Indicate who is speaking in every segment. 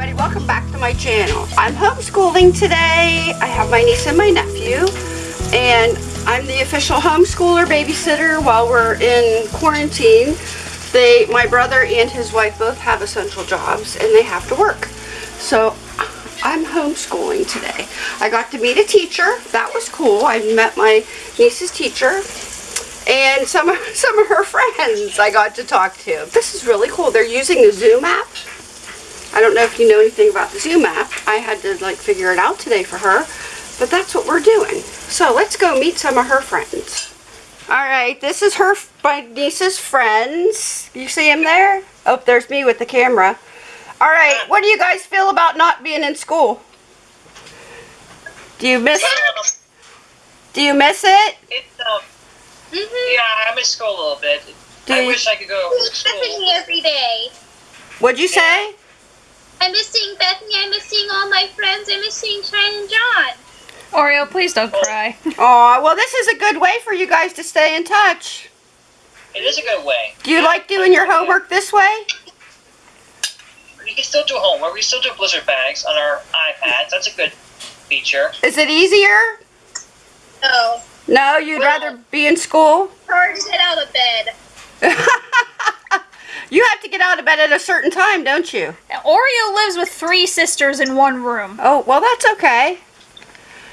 Speaker 1: everybody, welcome back to my channel. I'm homeschooling today. I have my niece and my nephew and I'm the official homeschooler babysitter while we're in quarantine. They, my brother and his wife both have essential jobs and they have to work. So I'm homeschooling today. I got to meet a teacher. That was cool. I met my niece's teacher and some some of her friends I got to talk to. This is really cool. They're using the Zoom app. I don't know if you know anything about the Zoom app. I had to like figure it out today for her, but that's what we're doing. So let's go meet some of her friends. All right, this is her, my niece's friends. You see him there? Oh, there's me with the camera. All right, what do you guys feel about not being in school? Do you miss? It? Do you miss it?
Speaker 2: It's um, Mm -hmm. Yeah, I miss school a little bit. Do I wish I could go to school.
Speaker 3: Bethany every day.
Speaker 1: What'd you say?
Speaker 3: I'm missing Bethany. I'm missing all my friends. I'm missing Shine and John.
Speaker 4: Oreo, please don't cry.
Speaker 1: Oh, well, this is a good way for you guys to stay in touch.
Speaker 2: It is a good way.
Speaker 1: Do you like doing your homework this way?
Speaker 2: You can still do homework. We still do blizzard bags on our iPads. That's a good feature.
Speaker 1: Is it easier?
Speaker 3: No.
Speaker 1: No, you'd well, rather be in school?
Speaker 3: Hard to get out of bed.
Speaker 1: you have to get out of bed at a certain time, don't you?
Speaker 4: Oreo lives with three sisters in one room.
Speaker 1: Oh, well, that's okay.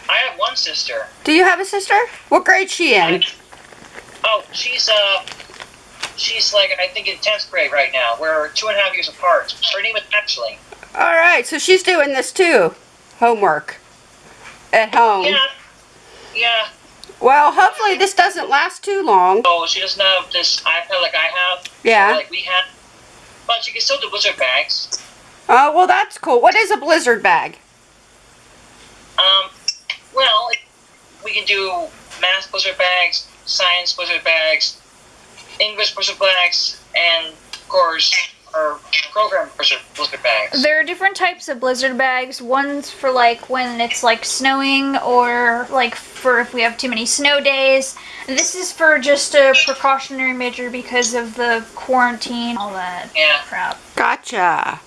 Speaker 2: I have one sister.
Speaker 1: Do you have a sister? What grade she in?
Speaker 2: Oh, she's, uh, she's like, I think in 10th grade right now. We're two and a half years apart. Her name is Ashley.
Speaker 1: All right, so she's doing this too. Homework. At home.
Speaker 2: Yeah. Yeah.
Speaker 1: Well, hopefully this doesn't last too long.
Speaker 2: Oh, she doesn't have this iPad like I have.
Speaker 1: Yeah.
Speaker 2: like we. But you can still do blizzard bags.
Speaker 1: Oh, well, that's cool. What is a blizzard bag?
Speaker 2: Um, well, we can do math blizzard bags, science blizzard bags, English blizzard bags, and, of course, our program blizzard bags.
Speaker 4: There are different types of blizzard bags. One's for like when it's like snowing or like for if we have too many snow days. This is for just a precautionary measure because of the quarantine, all that
Speaker 2: yeah.
Speaker 4: crap.
Speaker 1: Gotcha.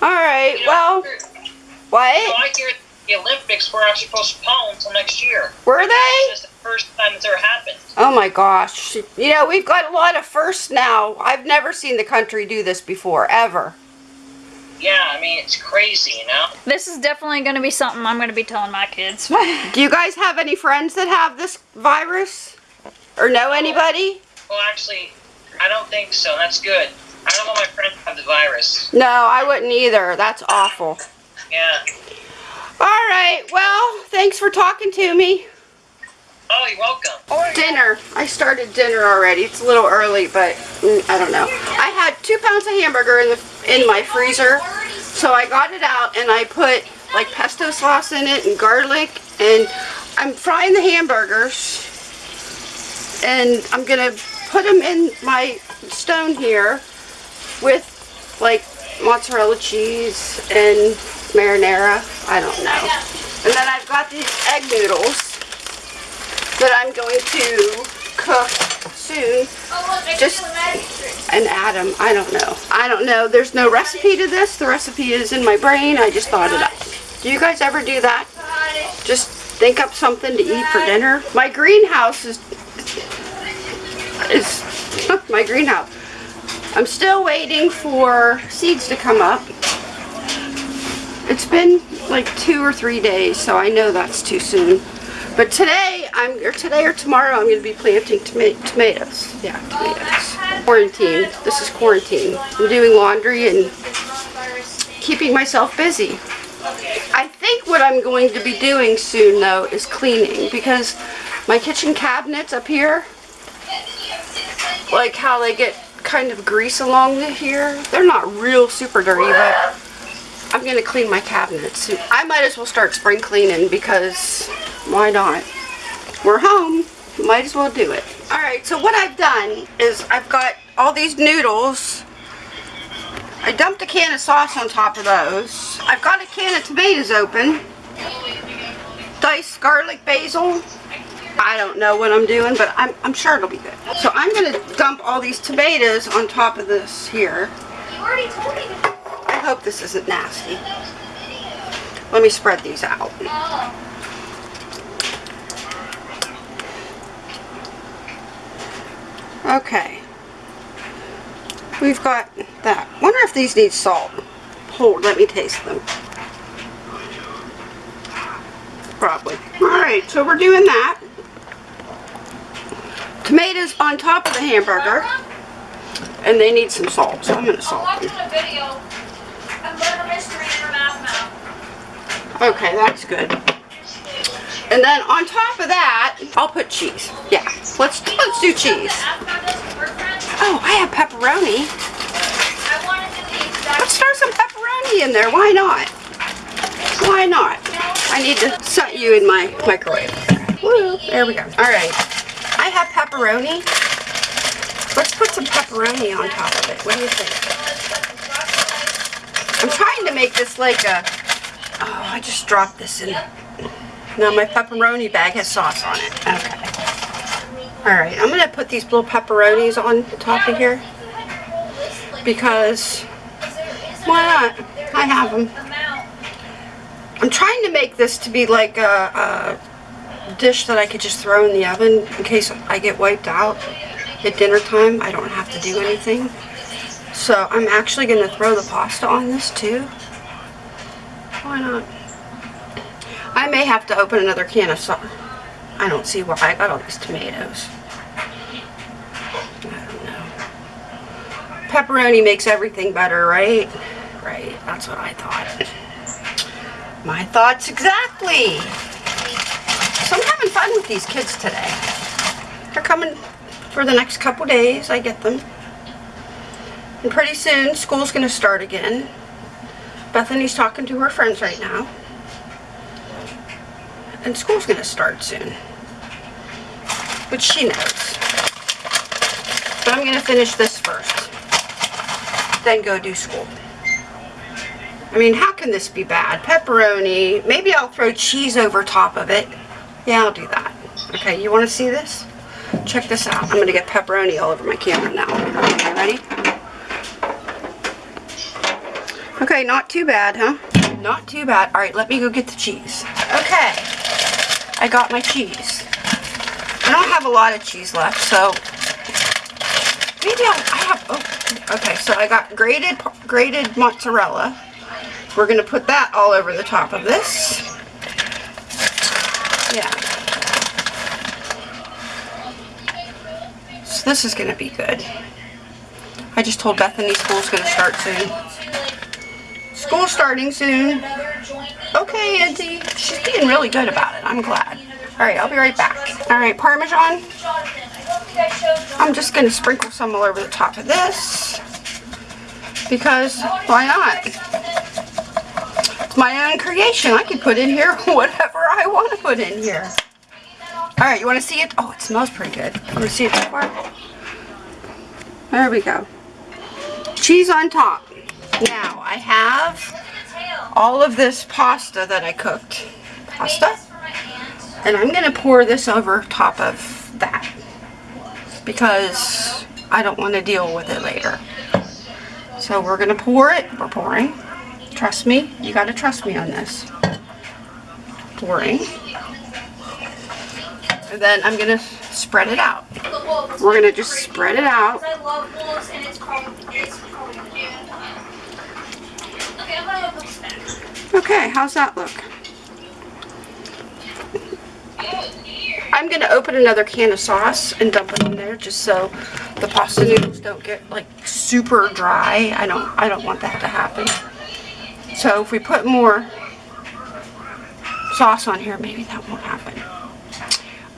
Speaker 1: All right.
Speaker 2: You know,
Speaker 1: well, what?
Speaker 2: You know, I hear the Olympics were actually postponed until next year.
Speaker 1: Were they?
Speaker 2: It's the first time it's ever happened.
Speaker 1: Oh my gosh. You know, we've got a lot of firsts now. I've never seen the country do this before, ever.
Speaker 2: Yeah, I mean, it's crazy, you know?
Speaker 4: This is definitely going to be something I'm going to be telling my kids.
Speaker 1: do you guys have any friends that have this virus? Or know anybody?
Speaker 2: Well, actually, I don't think so. That's good. I don't want my friends to have the virus.
Speaker 1: No, I wouldn't either. That's awful.
Speaker 2: Yeah.
Speaker 1: All right. Well, thanks for talking to me.
Speaker 2: Oh, you're welcome.
Speaker 1: Dinner. I started dinner already. It's a little early, but mm, I don't know. I had two pounds of hamburger in the in my freezer, so I got it out and I put like pesto sauce in it and garlic, and I'm frying the hamburgers, and I'm gonna put them in my stone here with like mozzarella cheese and marinara. I don't know. And then I've got these egg noodles that I'm going to cook soon. Just an atom. I don't know. I don't know. There's no recipe to this. The recipe is in my brain. I just thought it up. Do you guys ever do that? Just think up something to eat for dinner? My greenhouse is is my greenhouse. I'm still waiting for seeds to come up. It's been like two or three days, so I know that's too soon. But today, I'm or today or tomorrow, I'm going to be planting toma tomatoes. Yeah, tomatoes. Quarantine. This is quarantine. I'm doing laundry and keeping myself busy. I think what I'm going to be doing soon, though, is cleaning because my kitchen cabinets up here, like how they get kind of grease along here, they're not real super dirty, but I'm going to clean my cabinets. I might as well start spring cleaning because why not? We're home. Might as well do it. Alright, so what I've done is I've got all these noodles. I dumped a can of sauce on top of those. I've got a can of tomatoes open. Diced garlic basil. I don't know what I'm doing, but I'm, I'm sure it'll be good. So I'm going to dump all these tomatoes on top of this here hope this isn't nasty. Let me spread these out. Okay. We've got that. Wonder if these need salt. Hold, let me taste them. Probably. Alright, so we're doing that. Tomatoes on top of the hamburger. And they need some salt, so I'm gonna
Speaker 4: I'm
Speaker 1: salt them.
Speaker 4: Mystery in her mouth.
Speaker 1: Okay, that's good. And then on top of that, I'll put cheese. Yeah, let's let's do cheese. Oh, I have pepperoni. Let's throw some pepperoni in there. Why not? Why not? I need to set you in my microwave. Woo, there we go. All right. I have pepperoni. Let's put some pepperoni on top of it. What do you think? I'm trying to make this like a... Oh, I just dropped this in. Now my pepperoni bag has sauce on it. Okay. All right, I'm going to put these little pepperonis on the top of here because why not? I have them. I'm trying to make this to be like a, a dish that I could just throw in the oven in case I get wiped out at dinner time. I don't have to do anything. So I'm actually going to throw the pasta on this too. Why not? I may have to open another can of sauce. I don't see why I got all these tomatoes. I don't know. Pepperoni makes everything better, right? Right, that's what I thought. My thoughts exactly. So I'm having fun with these kids today. They're coming for the next couple days. I get them. And pretty soon, school's going to start again. Bethany's talking to her friends right now. And school's going to start soon. Which she knows. But I'm going to finish this first. Then go do school. I mean, how can this be bad? Pepperoni. Maybe I'll throw cheese over top of it. Yeah, I'll do that. Okay, you want to see this? Check this out. I'm going to get pepperoni all over my camera now. Okay, ready? Okay, not too bad, huh? Not too bad. All right, let me go get the cheese. Okay, I got my cheese. I don't have a lot of cheese left, so maybe I'll, I have, oh, okay, so I got grated, grated mozzarella. We're gonna put that all over the top of this. Yeah. So this is gonna be good. I just told Bethany school's gonna start soon. School's starting soon. Okay, Auntie. She's being really good about it. I'm glad. All right, I'll be right back. All right, Parmesan. I'm just gonna sprinkle some all over the top of this because why not? It's my own creation. I can put in here whatever I want to put in here. All right, you want to see it? Oh, it smells pretty good. Want to see it so far? There we go. Cheese on top. Now I have all of this pasta that I cooked. Pasta. And I'm going to pour this over top of that because I don't want to deal with it later. So we're going to pour it. We're pouring. Trust me. You got to trust me on this. Pouring. And then I'm going to spread it out. We're going to just spread it out.
Speaker 4: I love wolves and it's called, it's called, Okay, I'm gonna go cook snacks.
Speaker 1: Okay, how's that look? I'm going to open another can of sauce and dump it in there just so the pasta noodles don't get like super dry. I don't I don't want that to happen. So if we put more sauce on here, maybe that won't happen.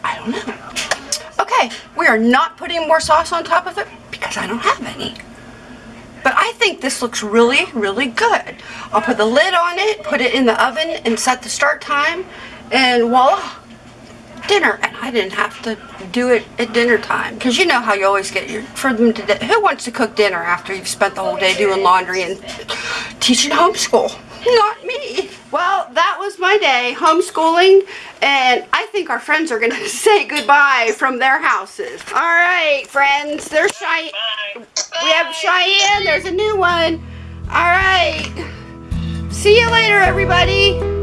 Speaker 1: I don't know. Okay, we are not putting more sauce on top of it because I don't have any. I think this looks really, really good. I'll put the lid on it, put it in the oven, and set the start time, and voila, dinner. And I didn't have to do it at dinner time. Because you know how you always get your, for them to, who wants to cook dinner after you've spent the whole day doing laundry and teaching homeschool? Not me. Well, that was my day, homeschooling, and I think our friends are going to say goodbye from their houses. All right, friends, there's Cheyenne. We have Cheyenne. There's a new one. All right. See you later, everybody.